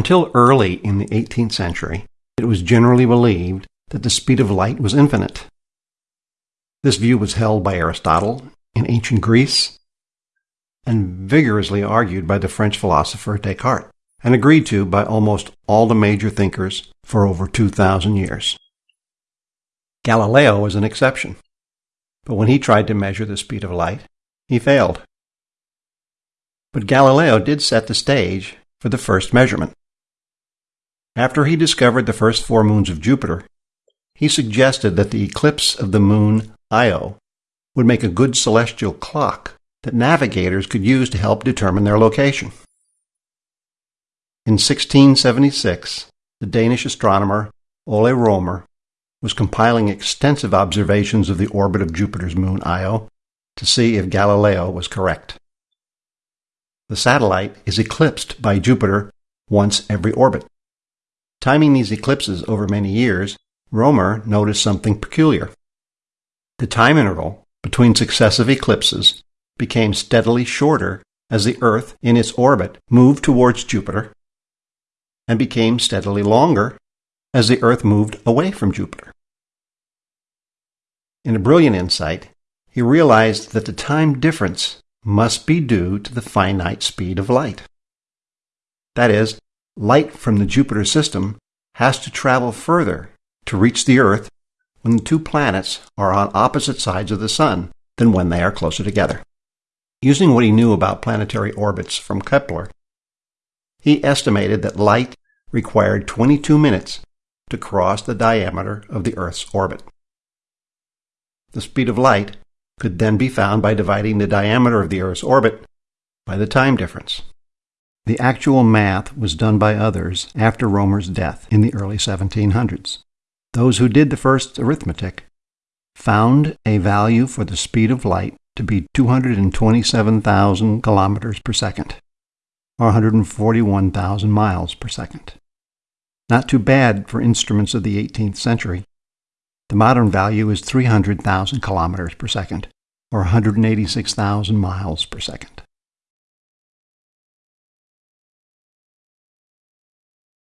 Until early in the 18th century, it was generally believed that the speed of light was infinite. This view was held by Aristotle in ancient Greece and vigorously argued by the French philosopher Descartes and agreed to by almost all the major thinkers for over 2,000 years. Galileo was an exception, but when he tried to measure the speed of light, he failed. But Galileo did set the stage for the first measurement. After he discovered the first four moons of Jupiter, he suggested that the eclipse of the moon Io would make a good celestial clock that navigators could use to help determine their location. In 1676, the Danish astronomer Ole Romer was compiling extensive observations of the orbit of Jupiter's moon Io to see if Galileo was correct. The satellite is eclipsed by Jupiter once every orbit. Timing these eclipses over many years, Romer noticed something peculiar. The time interval between successive eclipses became steadily shorter as the Earth in its orbit moved towards Jupiter and became steadily longer as the Earth moved away from Jupiter. In a brilliant insight, he realized that the time difference must be due to the finite speed of light. That is, light from the Jupiter system has to travel further to reach the Earth when the two planets are on opposite sides of the Sun than when they are closer together. Using what he knew about planetary orbits from Kepler, he estimated that light required 22 minutes to cross the diameter of the Earth's orbit. The speed of light could then be found by dividing the diameter of the Earth's orbit by the time difference. The actual math was done by others after Romer's death in the early 1700s. Those who did the first arithmetic found a value for the speed of light to be 227,000 kilometers per second, or 141,000 miles per second. Not too bad for instruments of the 18th century. The modern value is 300,000 kilometers per second, or 186,000 miles per second.